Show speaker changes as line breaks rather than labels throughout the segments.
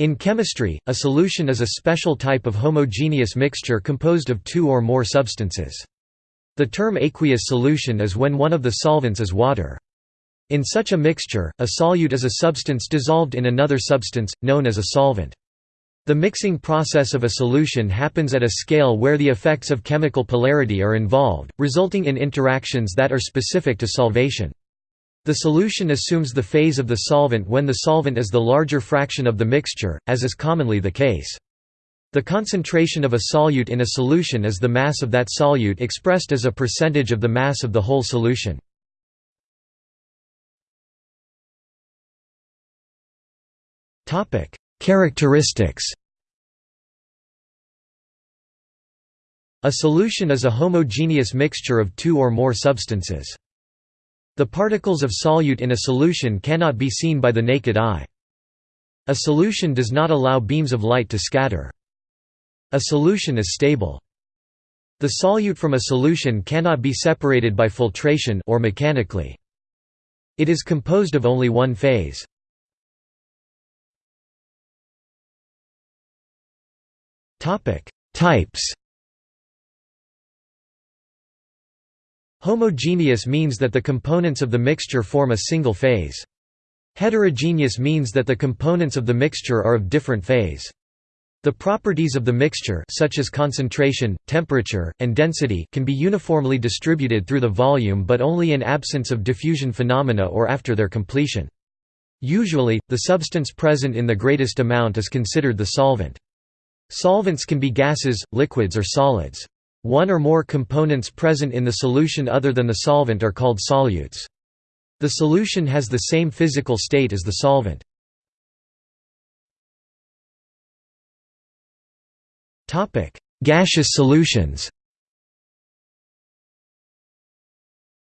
In chemistry, a solution is a special type of homogeneous mixture composed of two or more substances. The term aqueous solution is when one of the solvents is water. In such a mixture, a solute is a substance dissolved in another substance, known as a solvent. The mixing process of a solution happens at a scale where the effects of chemical polarity are involved, resulting in interactions that are specific to solvation. The solution assumes the phase of the solvent when the solvent is the larger fraction of the mixture, as is commonly the case. The concentration of a solute in a solution is the mass of that solute expressed as a percentage of the mass of the whole solution. Characteristics A solution is a homogeneous mixture of two or more substances. The particles of solute in a solution cannot be seen by the naked eye. A solution does not allow beams of light to scatter. A solution is stable. The solute from a solution cannot be separated by filtration or mechanically. It is composed of only one phase. Types Homogeneous means that the components of the mixture form a single phase. Heterogeneous means that the components of the mixture are of different phase. The properties of the mixture such as concentration, temperature, and density can be uniformly distributed through the volume but only in absence of diffusion phenomena or after their completion. Usually, the substance present in the greatest amount is considered the solvent. Solvents can be gases, liquids or solids. One or more components present in the solution other than the solvent are called solutes. The solution has the same physical state as the solvent. Gaseous solutions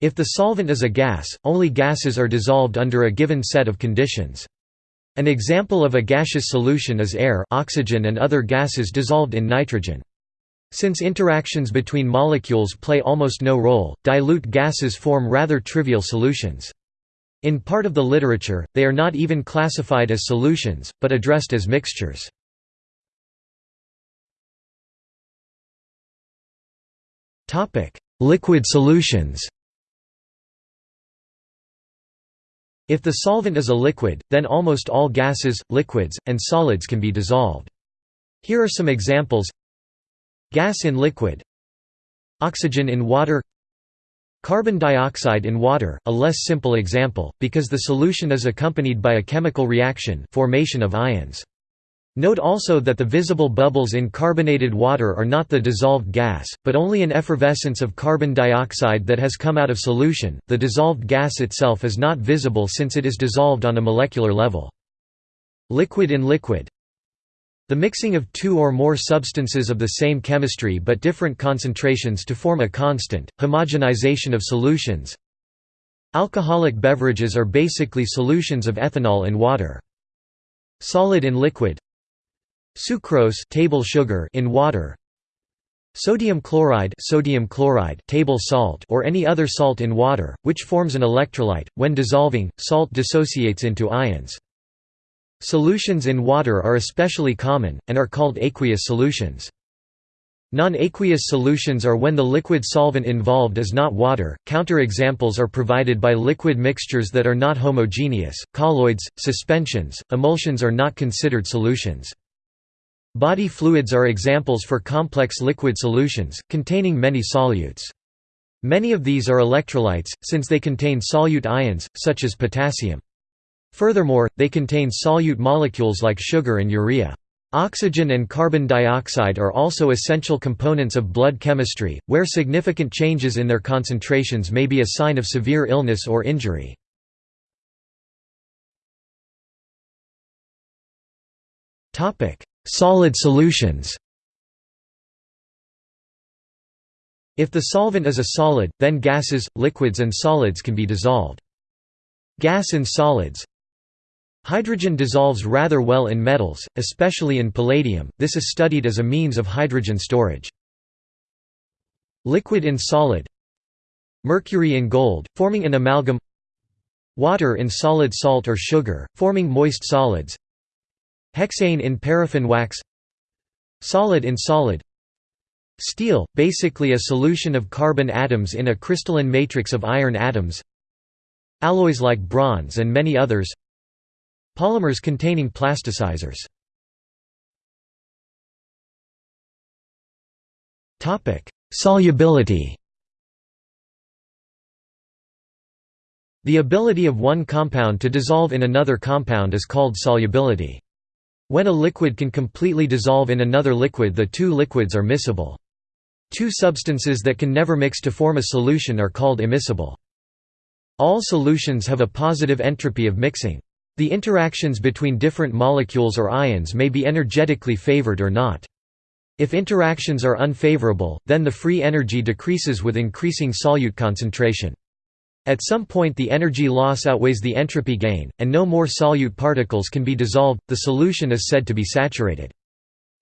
If the solvent is a gas, only gases are dissolved under a given set of conditions. An example of a gaseous solution is air oxygen and other gases dissolved in nitrogen. Since interactions between molecules play almost no role, dilute gases form rather trivial solutions. In part of the literature, they are not even classified as solutions, but addressed as mixtures. Liquid solutions If the solvent is a liquid, then almost all gases, liquids, and solids can be dissolved. Here are some examples Gas in liquid Oxygen in water Carbon dioxide in water, a less simple example, because the solution is accompanied by a chemical reaction formation of ions. Note also that the visible bubbles in carbonated water are not the dissolved gas, but only an effervescence of carbon dioxide that has come out of solution. The dissolved gas itself is not visible since it is dissolved on a molecular level. Liquid in liquid the mixing of two or more substances of the same chemistry but different concentrations to form a constant, homogenization of solutions. Alcoholic beverages are basically solutions of ethanol in water. Solid in liquid Sucrose table sugar in water Sodium chloride, sodium chloride table salt or any other salt in water, which forms an electrolyte. When dissolving, salt dissociates into ions. Solutions in water are especially common, and are called aqueous solutions. Non-aqueous solutions are when the liquid solvent involved is not water. Counterexamples are provided by liquid mixtures that are not homogeneous. Colloids, suspensions, emulsions are not considered solutions. Body fluids are examples for complex liquid solutions, containing many solutes. Many of these are electrolytes, since they contain solute ions, such as potassium. Furthermore, they contain solute molecules like sugar and urea. Oxygen and carbon dioxide are also essential components of blood chemistry, where significant changes in their concentrations may be a sign of severe illness or injury. Solid solutions If the solvent is a solid, then gases, liquids and solids can be dissolved. Gas and solids Hydrogen dissolves rather well in metals, especially in palladium, this is studied as a means of hydrogen storage. Liquid in solid. Mercury in gold, forming an amalgam. Water in solid salt or sugar, forming moist solids. Hexane in paraffin wax. Solid in solid. Steel, basically a solution of carbon atoms in a crystalline matrix of iron atoms. Alloys like bronze and many others Polymers containing plasticizers Solubility The ability of one compound to dissolve in another compound is called solubility. When a liquid can completely dissolve in another liquid the two liquids are miscible. Two substances that can never mix to form a solution are called immiscible. All solutions have a positive entropy of mixing. The interactions between different molecules or ions may be energetically favored or not. If interactions are unfavorable, then the free energy decreases with increasing solute concentration. At some point the energy loss outweighs the entropy gain, and no more solute particles can be dissolved, the solution is said to be saturated.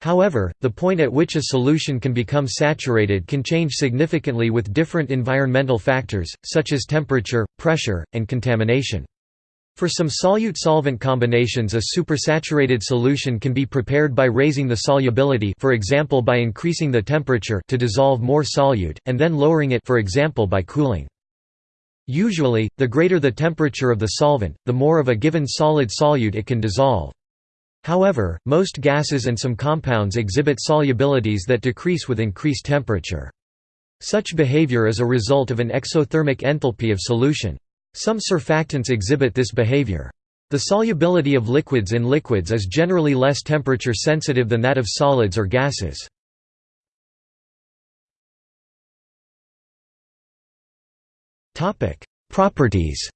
However, the point at which a solution can become saturated can change significantly with different environmental factors, such as temperature, pressure, and contamination. For some solute-solvent combinations a supersaturated solution can be prepared by raising the solubility for example by increasing the temperature to dissolve more solute, and then lowering it for example by cooling. Usually, the greater the temperature of the solvent, the more of a given solid solute it can dissolve. However, most gases and some compounds exhibit solubilities that decrease with increased temperature. Such behavior is a result of an exothermic enthalpy of solution. Some surfactants exhibit this behavior. The solubility of liquids in liquids is generally less temperature sensitive than that of solids or gases. Properties.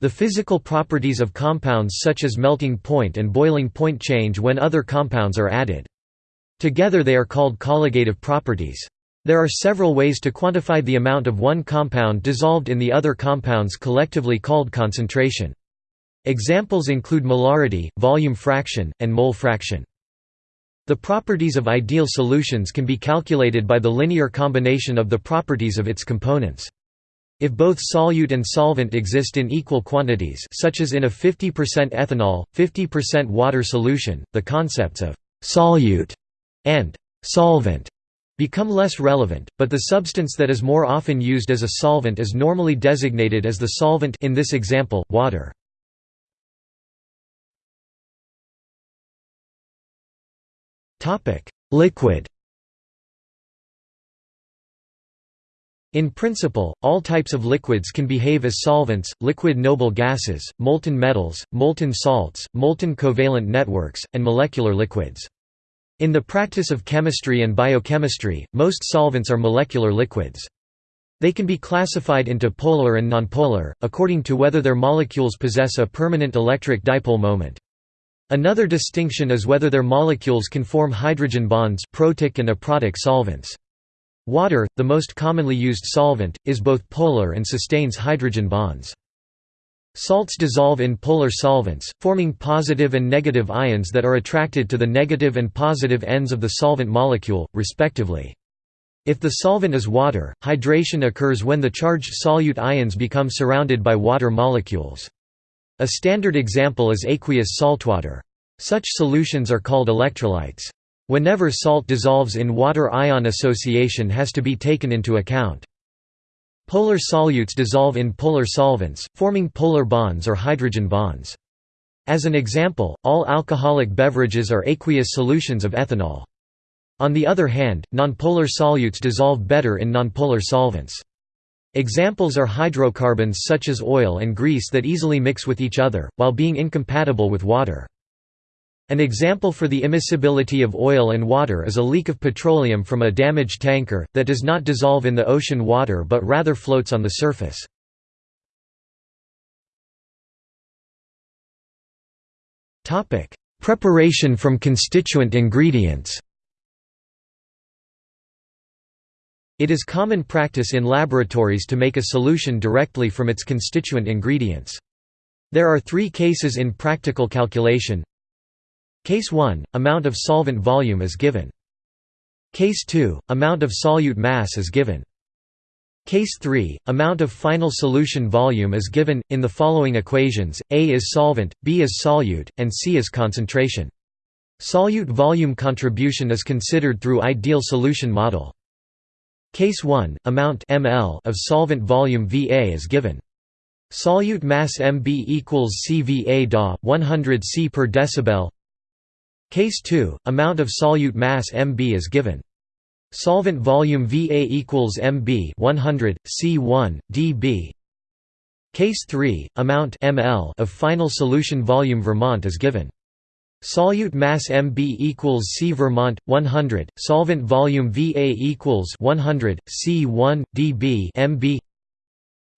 The physical properties of compounds such as melting point and boiling point change when other compounds are added. Together they are called colligative properties. There are several ways to quantify the amount of one compound dissolved in the other compounds collectively called concentration. Examples include molarity, volume fraction, and mole fraction. The properties of ideal solutions can be calculated by the linear combination of the properties of its components. If both solute and solvent exist in equal quantities such as in a 50% ethanol, 50% water solution, the concepts of «solute» and «solvent» become less relevant, but the substance that is more often used as a solvent is normally designated as the solvent in this example, water. Liquid In principle, all types of liquids can behave as solvents, liquid noble gases, molten metals, molten salts, molten covalent networks, and molecular liquids. In the practice of chemistry and biochemistry, most solvents are molecular liquids. They can be classified into polar and nonpolar, according to whether their molecules possess a permanent electric dipole moment. Another distinction is whether their molecules can form hydrogen bonds protic and aprotic solvents. Water, the most commonly used solvent, is both polar and sustains hydrogen bonds. Salts dissolve in polar solvents, forming positive and negative ions that are attracted to the negative and positive ends of the solvent molecule, respectively. If the solvent is water, hydration occurs when the charged solute ions become surrounded by water molecules. A standard example is aqueous saltwater. Such solutions are called electrolytes. Whenever salt dissolves in water ion association has to be taken into account. Polar solutes dissolve in polar solvents, forming polar bonds or hydrogen bonds. As an example, all alcoholic beverages are aqueous solutions of ethanol. On the other hand, nonpolar solutes dissolve better in nonpolar solvents. Examples are hydrocarbons such as oil and grease that easily mix with each other, while being incompatible with water. An example for the immiscibility of oil and water is a leak of petroleum from a damaged tanker, that does not dissolve in the ocean water but rather floats on the surface. Preparation from constituent ingredients It is common practice in laboratories to make a solution directly from its constituent ingredients. There are three cases in practical calculation. Case 1, amount of solvent volume is given. Case 2, amount of solute mass is given. Case 3, amount of final solution volume is given, in the following equations, A is solvent, B is solute, and C is concentration. Solute volume contribution is considered through ideal solution model. Case 1, amount ml of solvent volume Va is given. Solute mass Mb equals CVA DA, 100 C per decibel Case 2, amount of solute mass Mb is given. Solvent volume Va equals MB 100 C1 dB. Case 3, amount ml of final solution volume Vermont is given. Solute mass Mb equals C Vermont 100, solvent volume Va equals 100 C1 dB MB.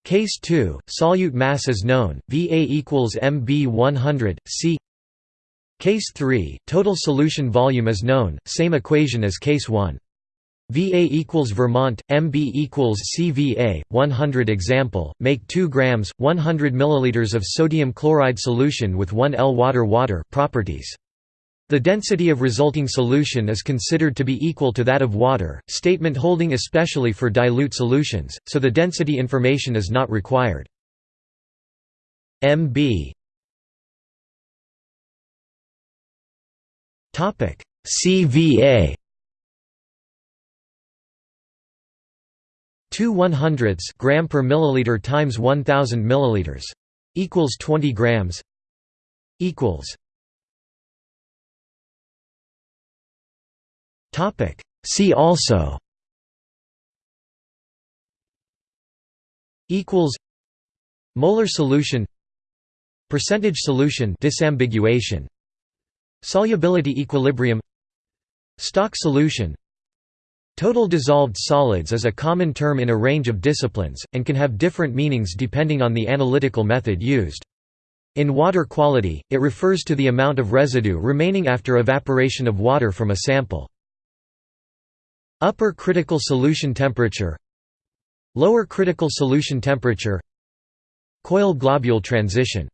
Case 2, solute mass is known, Va equals Mb 100 C. Case 3, total solution volume is known, same equation as case 1. VA equals Vermont, MB equals CVA, 100 example, make 2 grams, 100 milliliters of sodium chloride solution with 1 L water water properties. The density of resulting solution is considered to be equal to that of water, statement holding especially for dilute solutions, so the density information is not required. MB CVA 2 100ths gram per milliliter times 1000 milliliters equals 20 grams equals topic. See also equals molar solution percentage solution disambiguation solubility equilibrium. Stock solution. Total dissolved solids is a common term in a range of disciplines, and can have different meanings depending on the analytical method used. In water quality, it refers to the amount of residue remaining after evaporation of water from a sample. Upper critical solution temperature. Lower critical solution temperature. Coil globule transition